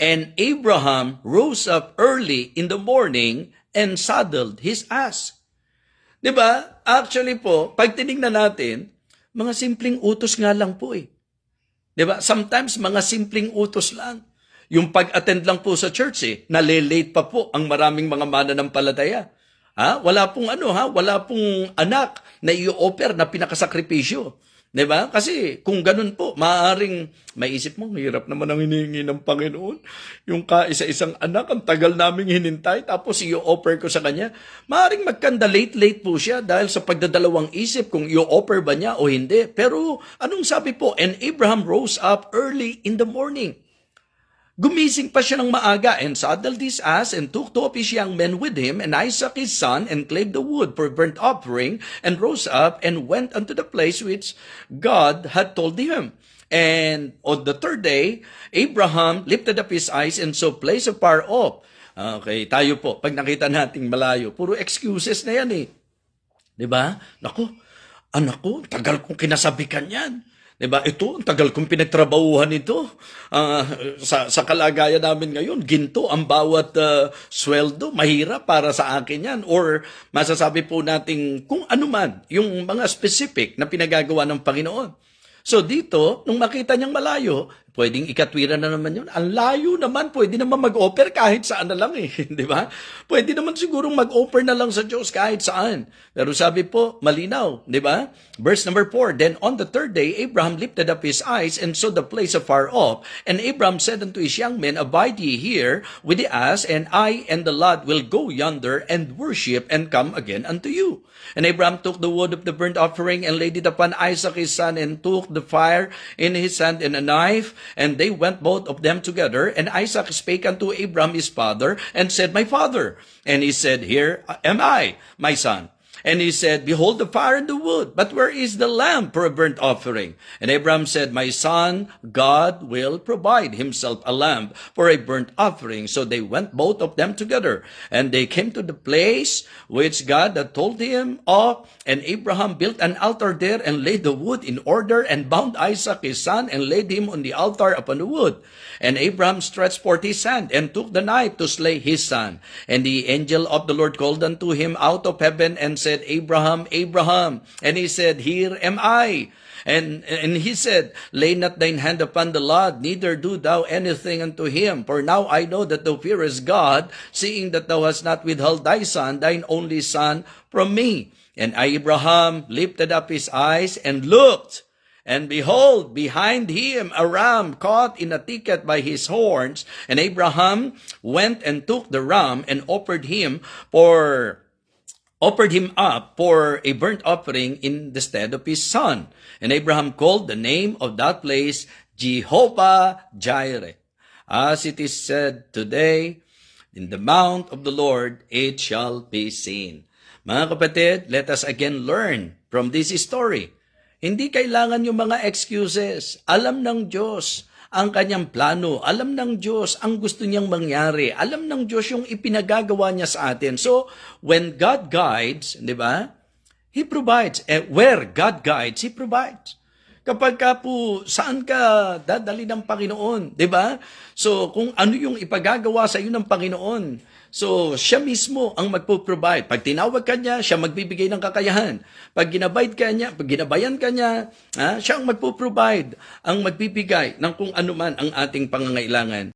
And Abraham rose up early in the morning and saddled his ass. ba? Actually po, pag tinignan natin, mga simpleng utos nga lang po eh. ba? Sometimes mga simpleng utos lang. Yung pag-attend lang po sa church eh, nalilate pa po ang maraming mga mananampalataya. Ha? Wala pong ano ha, wala pong anak na i-offer na pinakasakripisyo. 'Di ba? Kasi kung ganun po, maaaring maisip mo, hirap naman ang hinihingi ng Panginoon. Yung kaisa-isang anak, ang tagal naming hinintay, tapos i-offer ko sa kanya. Maaaring magkanda late-late po siya dahil sa pagdadalawang isip kung i-offer ba niya o hindi. Pero anong sabi po? And Abraham rose up early in the morning. Gumising pa siya ng maaga and saddled his ass and took two of his young men with him and Isaac his son and clave the wood for burnt offering and rose up and went unto the place which God had told him. And on the third day, Abraham lifted up his eyes and saw place afar off. Okay, tayo po, pag nakita nating malayo, puro excuses na yan eh. 'Di ba? Nako, anak ko, tagal kong kinasabikan 'yan. 'Di ba? Ito, ang tagal kong pinagtrabahuhan ito. Ah, sa sa kalagayan namin ngayon, ginto ang bawat ah, sweldo, mahirap para sa akin 'yan or masasabi po nating kung ano man yung mga specific na pinagagawa ng Panginoon. So dito, nung makita niyang malayo, pwedeng ikatwiran na naman yun. Ang layo naman, pwede naman mag-offer kahit saan na lang eh. Di ba? Pwede naman sigurong mag-offer na lang sa Diyos kahit saan. Pero sabi po, malinaw. Di ba? Verse number 4, Then on the third day, Abraham lifted up his eyes and saw the place afar off. And Abraham said unto his young men, Abide ye here with the ass, and I and the lad will go yonder and worship and come again unto you. And Abraham took the wood of the burnt offering and laid it upon Isaac his son, and took the fire in his hand and a knife, and they went both of them together. And Isaac spake unto Abraham his father, and said, My father. And he said, Here am I, my son. And he said, Behold the fire and the wood, but where is the lamb for a burnt offering? And Abraham said, My son, God will provide himself a lamb for a burnt offering. So they went both of them together, and they came to the place which God had told him of. And Abraham built an altar there and laid the wood in order, and bound Isaac his son, and laid him on the altar upon the wood. And Abraham stretched forth his hand, and took the knife to slay his son. And the angel of the Lord called unto him out of heaven, and said, Abraham, Abraham. And he said, Here am I. And, and he said, Lay not thine hand upon the lad, neither do thou anything unto him. For now I know that thou fearest God, seeing that thou hast not withheld thy son, thine only son, from me. And Abraham lifted up his eyes and looked. And behold, behind him a ram caught in a thicket by his horns. And Abraham went and took the ram and offered him for offered him up for a burnt offering in the stead of his son. And Abraham called the name of that place Jehovah Jireh. As it is said today, in the mount of the Lord it shall be seen. Mga kapatid, let us again learn from this story. Hindi kailangan yung mga excuses. Alam ng Diyos ang kanyang plano. Alam ng Diyos ang gusto niyang mangyari. Alam ng Diyos yung ipinagagawa niya sa atin. So, when God guides, di ba? He provides. Eh, where God guides, He provides. Kapag ka po, saan ka dadali ng Panginoon, di ba? So, kung ano yung ipagagawa sa iyo ng Panginoon, so, siya mismo ang magpo-provide. Pag tinawag ka niya, siya magbibigay ng kakayahan. Pag ginabayad ka niya, pag ginabayan ka niya, ha, siya ang magpo-provide, ang magbibigay ng kung ano man ang ating pangangailangan.